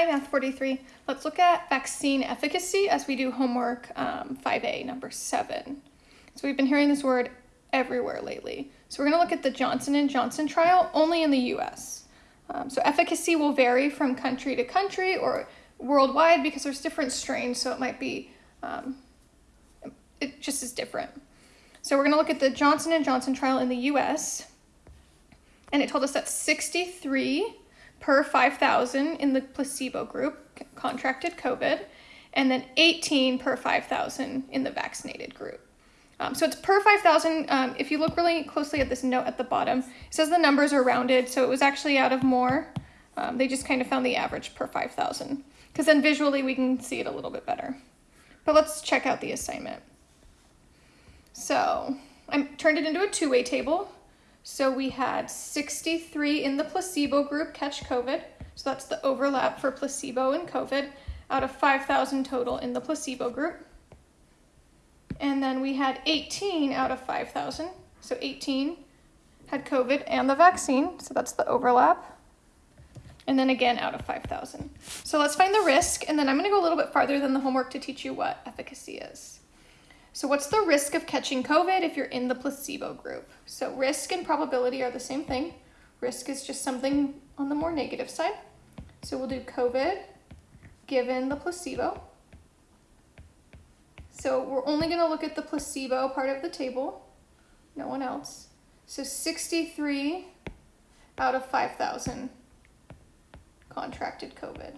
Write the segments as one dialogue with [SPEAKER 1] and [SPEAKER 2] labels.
[SPEAKER 1] Hi, Math 43. Let's look at vaccine efficacy as we do homework um, 5A, number 7. So we've been hearing this word everywhere lately. So we're going to look at the Johnson & Johnson trial only in the U.S. Um, so efficacy will vary from country to country or worldwide because there's different strains, so it might be, um, it just is different. So we're going to look at the Johnson & Johnson trial in the U.S., and it told us that 63 per 5,000 in the placebo group contracted COVID, and then 18 per 5,000 in the vaccinated group. Um, so it's per 5,000. Um, if you look really closely at this note at the bottom, it says the numbers are rounded, so it was actually out of more. Um, they just kind of found the average per 5,000, because then visually we can see it a little bit better. But let's check out the assignment. So I turned it into a two-way table. So we had 63 in the placebo group catch COVID. So that's the overlap for placebo and COVID out of 5,000 total in the placebo group. And then we had 18 out of 5,000. So 18 had COVID and the vaccine. So that's the overlap. And then again out of 5,000. So let's find the risk. And then I'm going to go a little bit farther than the homework to teach you what efficacy is. So what's the risk of catching COVID if you're in the placebo group? So risk and probability are the same thing. Risk is just something on the more negative side. So we'll do COVID given the placebo. So we're only going to look at the placebo part of the table, no one else. So 63 out of 5,000 contracted COVID.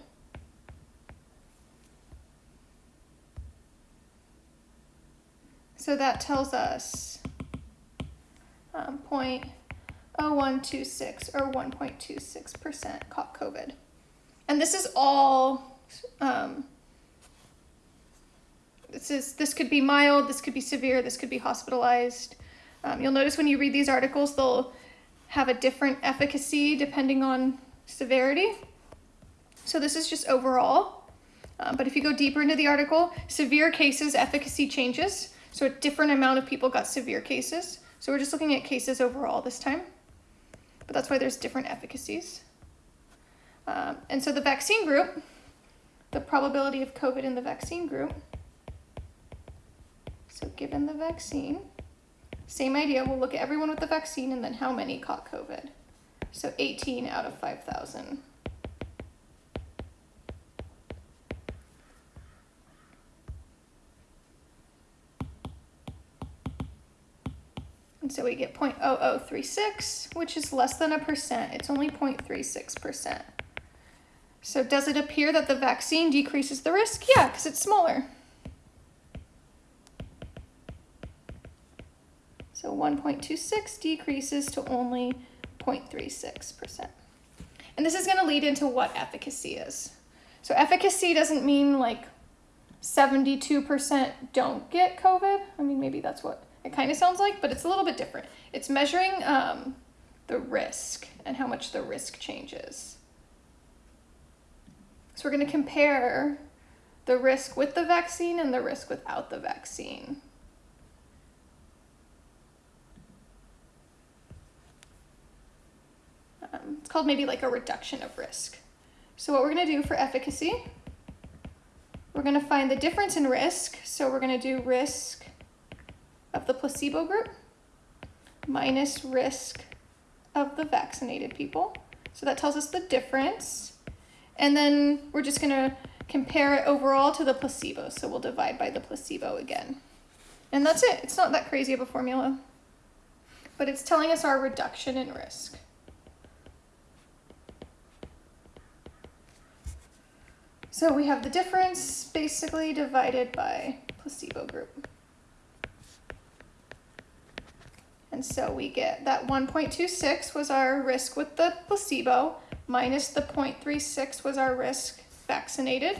[SPEAKER 1] So that tells us um, 0.0126 or 1.26% caught COVID. And this is all, um, this, is, this could be mild, this could be severe, this could be hospitalized. Um, you'll notice when you read these articles, they'll have a different efficacy depending on severity. So this is just overall. Uh, but if you go deeper into the article, severe cases efficacy changes. So a different amount of people got severe cases. So we're just looking at cases overall this time. But that's why there's different efficacies. Um, and so the vaccine group, the probability of COVID in the vaccine group. So given the vaccine, same idea, we'll look at everyone with the vaccine and then how many caught COVID. So 18 out of 5,000. So we get 0.0036, which is less than a percent. It's only 0.36%. So does it appear that the vaccine decreases the risk? Yeah, because it's smaller. So 1.26 decreases to only 0.36%. And this is going to lead into what efficacy is. So efficacy doesn't mean like 72% don't get COVID. I mean, maybe that's what it kind of sounds like, but it's a little bit different. It's measuring um, the risk and how much the risk changes. So we're going to compare the risk with the vaccine and the risk without the vaccine. Um, it's called maybe like a reduction of risk. So what we're going to do for efficacy, we're going to find the difference in risk. So we're going to do risk of the placebo group minus risk of the vaccinated people. So that tells us the difference. And then we're just going to compare it overall to the placebo. So we'll divide by the placebo again. And that's it. It's not that crazy of a formula. But it's telling us our reduction in risk. So we have the difference basically divided by placebo group. And so we get that 1.26 was our risk with the placebo, minus the 0.36 was our risk vaccinated,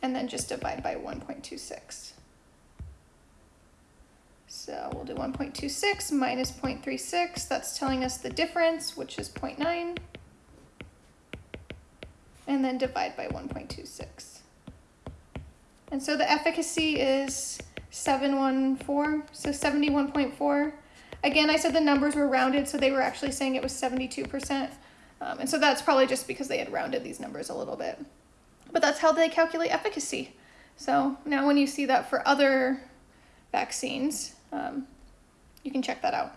[SPEAKER 1] and then just divide by 1.26. So we'll do 1.26 minus 0.36, that's telling us the difference, which is 0.9, and then divide by 1.26. And so the efficacy is 714, so 71.4 Again, I said the numbers were rounded, so they were actually saying it was 72%. Um, and so that's probably just because they had rounded these numbers a little bit. But that's how they calculate efficacy. So now when you see that for other vaccines, um, you can check that out.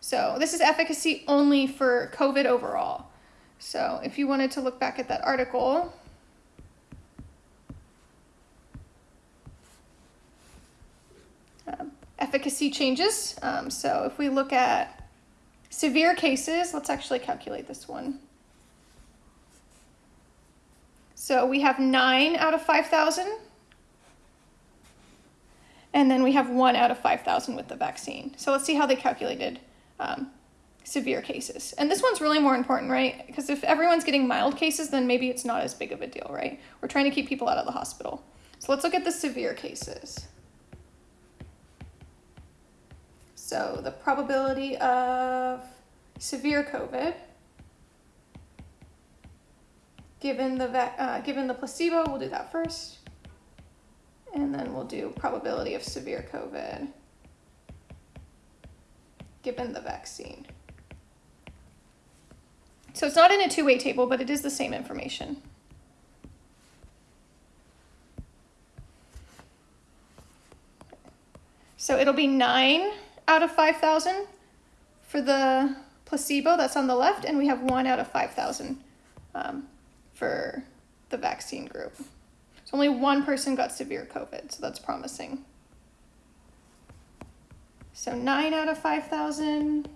[SPEAKER 1] So this is efficacy only for COVID overall. So if you wanted to look back at that article, um, efficacy changes. Um, so if we look at severe cases, let's actually calculate this one. So we have nine out of 5,000. And then we have one out of 5,000 with the vaccine. So let's see how they calculated um, severe cases. And this one's really more important, right? Because if everyone's getting mild cases, then maybe it's not as big of a deal, right? We're trying to keep people out of the hospital. So let's look at the severe cases. So the probability of severe COVID given the uh, given the placebo, we'll do that first. And then we'll do probability of severe COVID given the vaccine. So it's not in a two-way table, but it is the same information. So it'll be 9 out of 5,000 for the placebo, that's on the left, and we have 1 out of 5,000 um, for the vaccine group. So only one person got severe COVID, so that's promising. So 9 out of 5,000.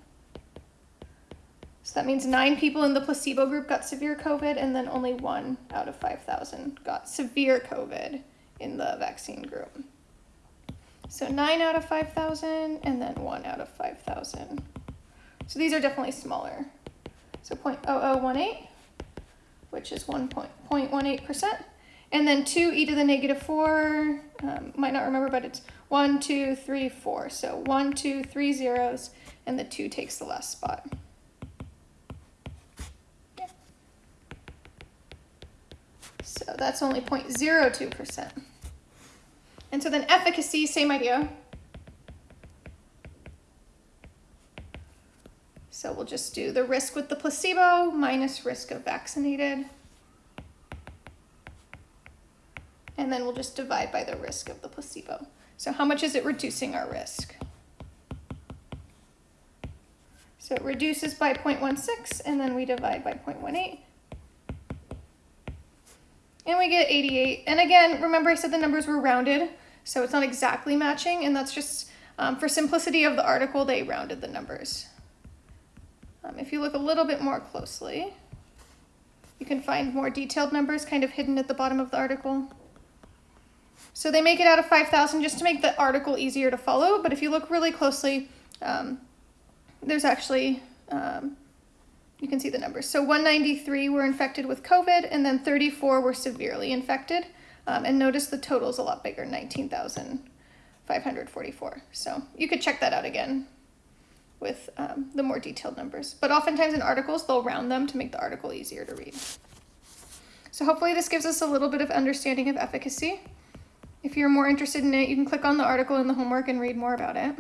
[SPEAKER 1] So that means nine people in the placebo group got severe COVID, and then only one out of 5,000 got severe COVID in the vaccine group. So 9 out of 5,000, and then 1 out of 5,000. So these are definitely smaller. So 0.0018, which is 1.18%. And then 2 e to the negative 4, um, might not remember, but it's 1, 2, 3, 4. So 1, 2, 3 zeros, and the 2 takes the last spot. So that's only 0.02%. And so then efficacy, same idea. So we'll just do the risk with the placebo minus risk of vaccinated. and then we'll just divide by the risk of the placebo. So how much is it reducing our risk? So it reduces by 0.16 and then we divide by 0.18. And we get 88. And again, remember I said the numbers were rounded, so it's not exactly matching, and that's just um, for simplicity of the article, they rounded the numbers. Um, if you look a little bit more closely, you can find more detailed numbers kind of hidden at the bottom of the article. So they make it out of 5,000 just to make the article easier to follow. But if you look really closely, um, there's actually, um, you can see the numbers. So 193 were infected with COVID and then 34 were severely infected. Um, and notice the total is a lot bigger, 19,544. So you could check that out again with um, the more detailed numbers. But oftentimes in articles, they'll round them to make the article easier to read. So hopefully this gives us a little bit of understanding of efficacy. If you're more interested in it, you can click on the article in the homework and read more about it.